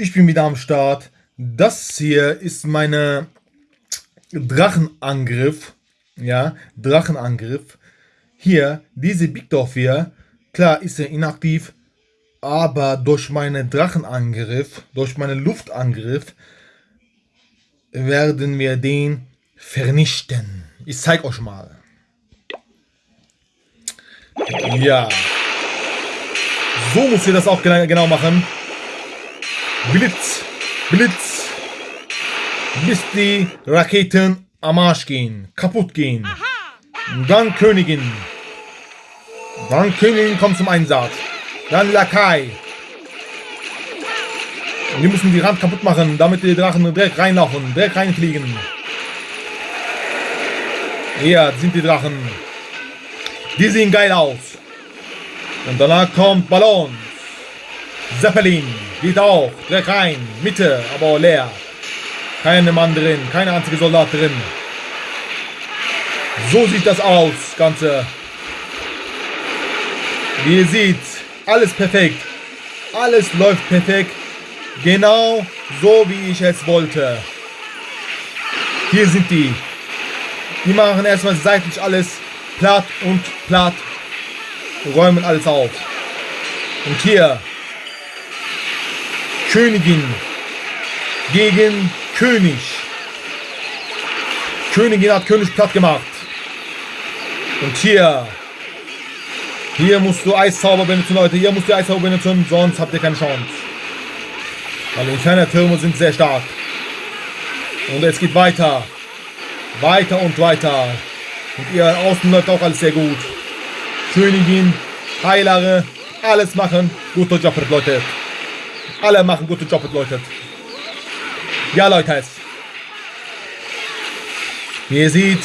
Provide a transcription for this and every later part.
Ich bin wieder am Start. Das hier ist meine Drachenangriff. Ja, Drachenangriff. Hier, diese Bigdorf hier, klar ist er inaktiv, aber durch meinen Drachenangriff, durch meinen Luftangriff, werden wir den vernichten. Ich zeig euch mal. Ja. So muss ihr das auch genau machen. Blitz, Blitz, bis die Raketen am Arsch gehen, kaputt gehen. Dann Königin. Dann Königin kommt zum Einsatz. Dann Lakai. Die müssen die Rand kaputt machen, damit die Drachen direkt reinlaufen, direkt reinfliegen. Hier sind die Drachen. Die sehen geil aus. Und danach kommt Ballon. Zeppelin. Geht auch. Direkt rein. Mitte, aber leer. Keine Mann drin. Keine einzige Soldat drin. So sieht das aus, Ganze. Wie ihr seht, alles perfekt. Alles läuft perfekt. Genau so, wie ich es wollte. Hier sind die. Die machen erstmal seitlich alles platt und platt. Räumen alles auf. Und hier Königin gegen König. Königin hat König platt gemacht. Und hier, hier musst du Eiszauber benutzen, Leute. Hier musst du Eiszauber benutzen, sonst habt ihr keine Chance. Weil die Inferno-Türme sind sehr stark. Und es geht weiter. Weiter und weiter. Und ihr außen läuft auch alles sehr gut. Königin, Heilere, alles machen. Guter Job, Leute. Alle machen gute Job, Leute. Ja, Leute. Wie ihr seht,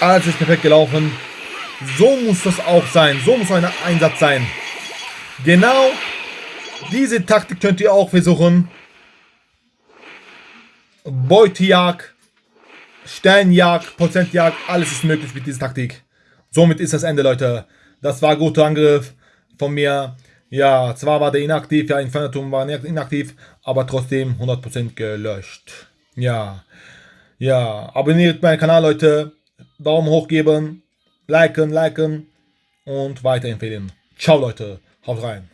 alles ist perfekt gelaufen. So muss das auch sein. So muss ein Einsatz sein. Genau diese Taktik könnt ihr auch versuchen. Beutejagd, Sternjagd, Prozentjagd, alles ist möglich mit dieser Taktik. Somit ist das Ende, Leute. Das war ein guter Angriff von mir. Ja, zwar war der inaktiv, ja, Infernatum war inaktiv, aber trotzdem 100% gelöscht. Ja, ja, abonniert meinen Kanal, Leute. Daumen hoch geben, liken, liken und weiterempfehlen. Ciao, Leute. Haut rein.